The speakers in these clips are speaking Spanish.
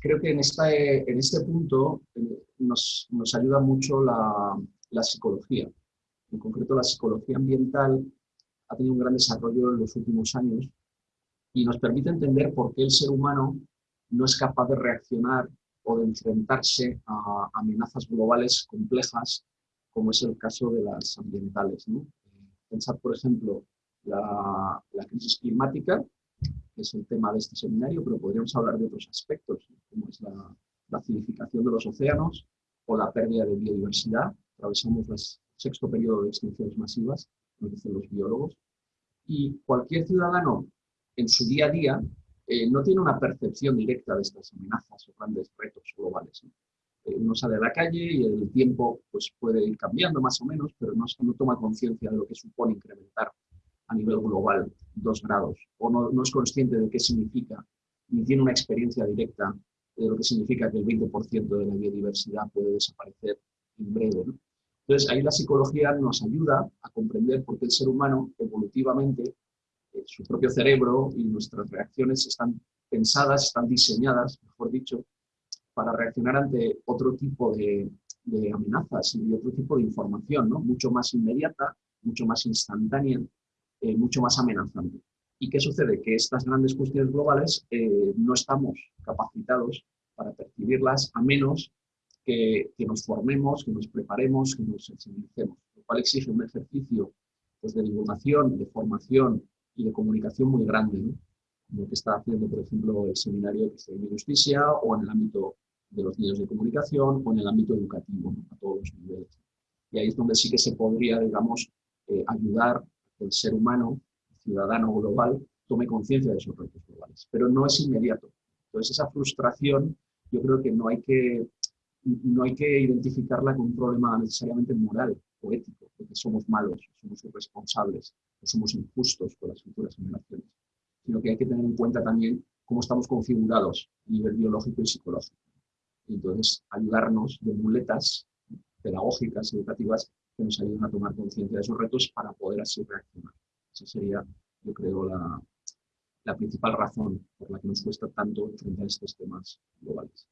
creo que en, en este punto eh, nos, ayuda mucho la, la, psicología. En concreto, la psicología ambiental ha tenido un gran desarrollo en los últimos años y nos permite entender por qué el ser humano no es capaz de reaccionar o de enfrentarse a amenazas globales complejas, como es el caso de las ambientales. ¿no? Pensad, por ejemplo, la, la crisis climática, que es el tema de este seminario, pero podríamos hablar de otros aspectos, como es la, acidificación de los océanos o la pérdida de biodiversidad. Atravesamos el sexto periodo de extinciones masivas, nos dicen los biólogos. Y cualquier ciudadano en su día a día eh, no tiene una percepción directa de estas amenazas o grandes retos globales. Eh, uno sale a la calle y el tiempo pues, puede ir cambiando más o menos, pero no, no toma conciencia de lo que supone incrementar a nivel global dos grados, o no, no, es consciente de qué significa, ni tiene una experiencia directa lo que significa que el 20% de la biodiversidad puede desaparecer en breve. Entonces, ahí la psicología nos ayuda a comprender por qué el ser humano evolutivamente eh, su propio cerebro y nuestras reacciones están pensadas, están diseñadas, mejor dicho, para reaccionar ante otro tipo de, amenazas y otro tipo de información, ¿no? mucho más inmediata, mucho más instantánea, eh, mucho más amenazante. ¿Y qué sucede? Que estas grandes cuestiones globales eh, no estamos capacitados para percibirlas a menos que, nos formemos, que nos preparemos, que nos sensibilicemos, lo cual exige un ejercicio pues, de divulgación, de formación y de comunicación muy grande, como que está haciendo, por ejemplo, el seminario de justicia o en el ámbito de los medios de comunicación o en el ámbito educativo, a todos los niveles. Y ahí es donde sí que se podría, digamos, eh, ayudar a que el ser humano, ciudadano global, tome conciencia de esos retos globales. Pero no es inmediato. Entonces, esa frustración, yo creo que no hay que, no hay que identificarla con un problema necesariamente moral o ético, porque somos malos, somos irresponsables, somos injustos con las futuras generaciones, sino que hay que tener en cuenta también cómo estamos configurados a nivel biológico y psicológico. Entonces, ayudarnos de muletas pedagógicas, educativas, que nos ayuden a tomar conciencia de esos retos para poder así reaccionar. Esa sería, yo creo, la, la principal razón por la que nos cuesta tanto enfrentar estos temas globales.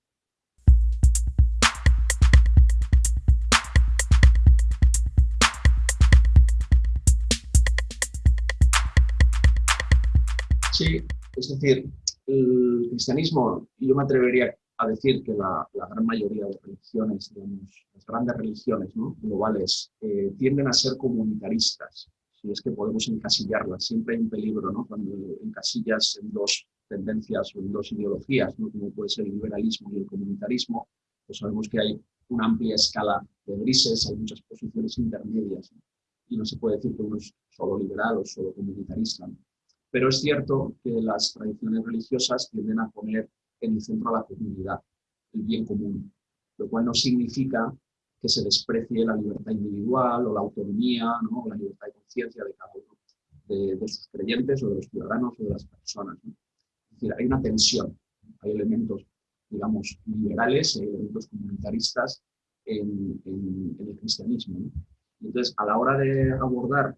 Sí, es decir, el cristianismo, yo me atrevería a decir que la, gran mayoría de religiones, digamos, las grandes religiones globales, eh, tienden a ser comunitaristas, si es que podemos encasillarlas. Siempre hay un peligro ¿no? cuando encasillas en dos tendencias o en dos ideologías, ¿no? como puede ser el liberalismo y el comunitarismo, pues sabemos que hay una amplia escala de grises, hay muchas posiciones intermedias, y no se puede decir que uno es solo liberal o solo comunitarista. Pero es cierto que las tradiciones religiosas tienden a poner en el centro a la comunidad, el bien común, lo cual no significa que se desprecie la libertad individual o la autonomía, ¿no? o la libertad de conciencia de cada uno de, sus creyentes o de los ciudadanos o de las personas. Es decir, hay una tensión, hay elementos, digamos, liberales, hay elementos comunitaristas en, el cristianismo. Entonces, a la hora de abordar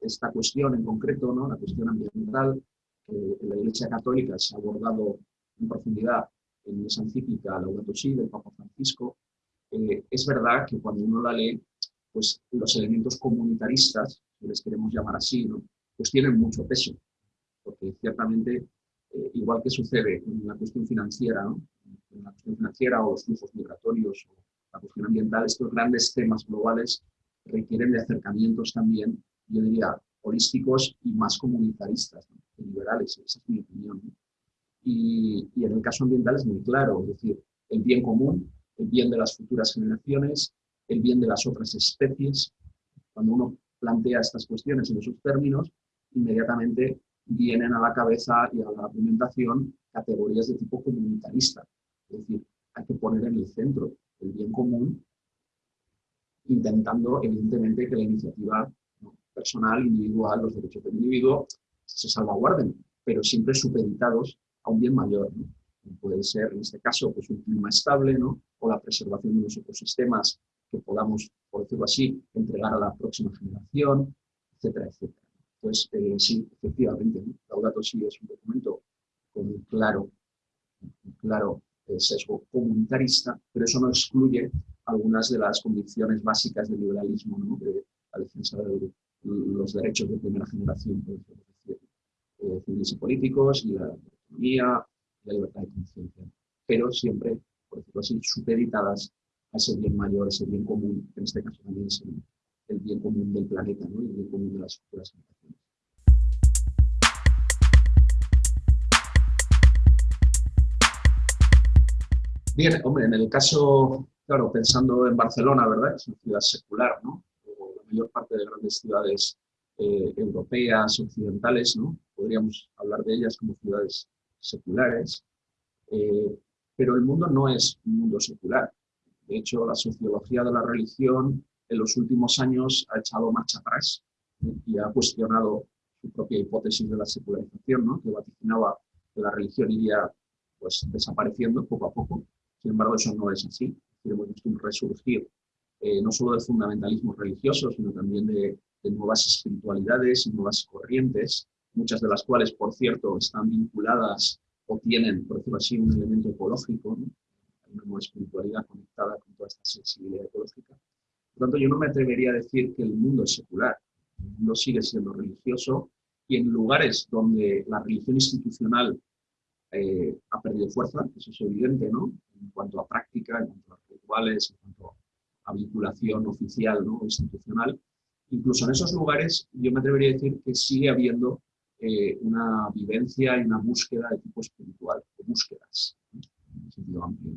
esta cuestión en concreto, ¿no? la cuestión ambiental, que en la Iglesia Católica se ha abordado en profundidad en esa encíclica Laudato Si del Papa Francisco, eh, es verdad que cuando uno la lee, pues los elementos comunitaristas, si les queremos llamar así, ¿no? pues tienen mucho peso, porque ciertamente, eh, igual que sucede en la cuestión financiera, ¿no? en la cuestión financiera o los flujos migratorios o la cuestión ambiental, estos grandes temas globales requieren de acercamientos también yo diría, holísticos y más comunitaristas, liberales, esa es mi opinión. Y, y, en el caso ambiental es muy claro, es decir, el bien común, el bien de las futuras generaciones, el bien de las otras especies. Cuando uno plantea estas cuestiones en esos términos, inmediatamente vienen a la cabeza y a la argumentación categorías de tipo comunitarista. Es decir, hay que poner en el centro el bien común, intentando evidentemente que la iniciativa personal, individual, los derechos del individuo se salvaguarden, pero siempre supeditados a un bien mayor. Puede ser, en este caso, pues un clima estable, ¿no? o la preservación de unos ecosistemas que podamos, por decirlo así, entregar a la próxima generación, etcétera, etcétera. Entonces, eh, sí, efectivamente, ¿no? Laudato Si es un documento con un claro, claro sesgo comunitarista, pero eso no excluye algunas de las condiciones básicas del liberalismo, ¿no? de la defensa de los derechos de primera generación, por decir, eh, civiles y políticos, y la autonomía, la libertad de conciencia, pero siempre, por decirlo así, supeditadas a ese bien mayor, ese bien común, que en este caso también es el, bien común del planeta, ¿no? el bien común de las futuras generaciones. Bien, hombre, en el caso, claro, pensando en Barcelona, ¿verdad? Es una ciudad secular, ¿no? la mayor parte de grandes ciudades eh, europeas, occidentales, ¿no? Podríamos hablar de ellas como ciudades seculares, eh, pero el mundo no es un mundo secular. De hecho, la sociología de la religión en los últimos años ha echado marcha atrás y ha cuestionado su propia hipótesis de la secularización, ¿no? que vaticinaba que la religión iría pues, desapareciendo poco a poco sin embargo, eso no es así. Hemos visto un resurgir eh, no solo del fundamentalismo religioso, sino también de, nuevas espiritualidades y nuevas corrientes, muchas de las cuales, por cierto, están vinculadas o tienen, por decirlo así, un elemento ecológico, una espiritualidad conectada con toda esta sensibilidad ecológica. Por tanto, yo no me atrevería a decir que el mundo es secular. El mundo sigue siendo religioso y en lugares donde la religión institucional eh, ha perdido fuerza, eso es evidente, ¿no? En cuanto a práctica, en cuanto a rituales, en cuanto a vinculación oficial, ¿no? institucional. Incluso en esos lugares yo me atrevería a decir que sigue habiendo eh, una vivencia y una búsqueda de tipo espiritual, o búsquedas, en sentido amplio.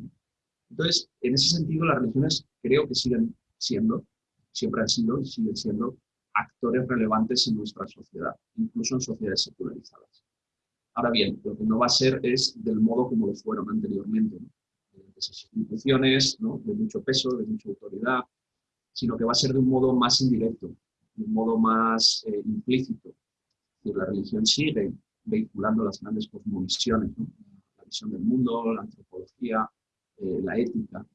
Entonces, en ese sentido, las religiones creo que siguen siendo, siempre han sido y siguen siendo actores relevantes en nuestra sociedad, incluso en sociedades secularizadas. Ahora bien, lo que no va a ser es del modo como lo fueron anteriormente, esas instituciones de mucho peso, de mucha autoridad, sino que va a ser de un modo más indirecto, de un modo más eh, implícito. La religión sigue vehiculando las grandes cosmovisiones, la visión del mundo, la antropología, eh, la ética,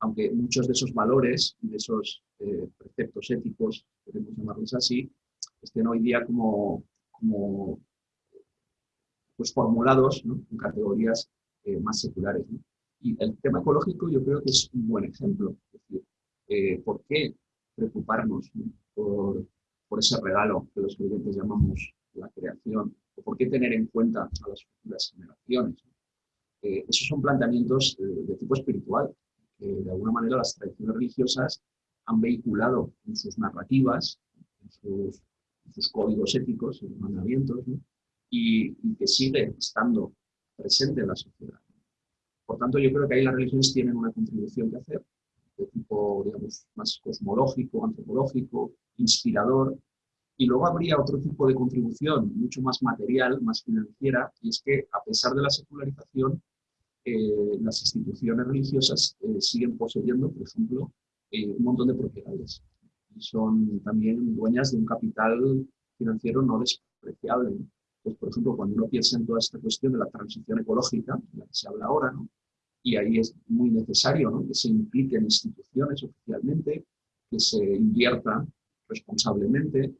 aunque muchos de esos valores de esos eh, preceptos éticos, queremos llamarlos así, estén hoy día como, pues, formulados en categorías eh, más seculares. Y el tema ecológico yo creo que es un buen ejemplo. ¿por qué preocuparnos por, por, ese regalo que los creyentes llamamos la creación? ¿O por qué tener en cuenta a las futuras generaciones? Eh, esos son planteamientos de tipo espiritual, que de alguna manera las tradiciones religiosas han vehiculado en sus narrativas, en sus, en sus códigos éticos, en los mandamientos, ¿no? y, que sigue estando presente en la sociedad. Por tanto, yo creo que ahí las religiones tienen una contribución que hacer, de tipo, digamos, más cosmológico, antropológico, inspirador, y luego habría otro tipo de contribución, mucho más material, más financiera, y es que a pesar de la secularización, eh, las instituciones religiosas eh, siguen poseyendo, por ejemplo, eh, un montón de propiedades. Son también dueñas de un capital financiero no despreciable. Pues, por ejemplo, cuando uno piensa en toda esta cuestión de la transición ecológica, de la que se habla ahora, y ahí es muy necesario que se impliquen instituciones oficialmente, que se invierta responsablemente,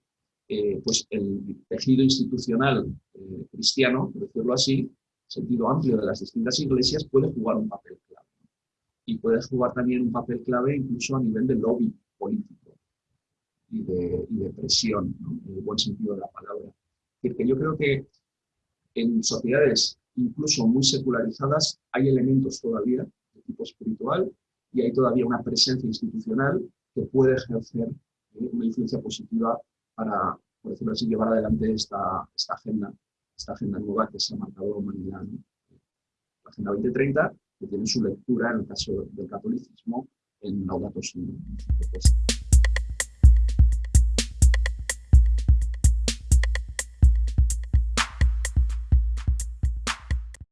eh, pues el tejido institucional eh, cristiano, por decirlo así, sentido amplio de las distintas iglesias, puede jugar un papel clave. Y puede jugar también un papel clave incluso a nivel de lobby político y de, presión, en el buen sentido de la palabra que yo creo que en sociedades incluso muy secularizadas hay elementos todavía de tipo espiritual y hay todavía una presencia institucional que puede ejercer eh, una influencia positiva para, por decirlo así, llevar adelante esta, agenda, esta agenda nueva que se ha marcado humanidad. La Agenda 2030, que tiene su lectura en el caso del catolicismo en Laudato Si.